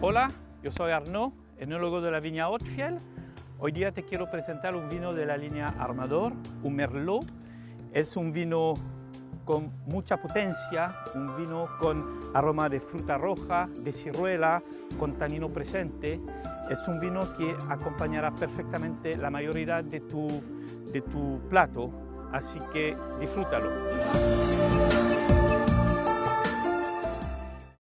Hola, yo soy Arnaud, enólogo de la viña Otfiel. Hoy día te quiero presentar un vino de la línea Armador, un Merlot. Es un vino con mucha potencia, un vino con aroma de fruta roja, de ciruela, con tanino presente. Es un vino que acompañará perfectamente la mayoría de tu, de tu plato, así que disfrútalo.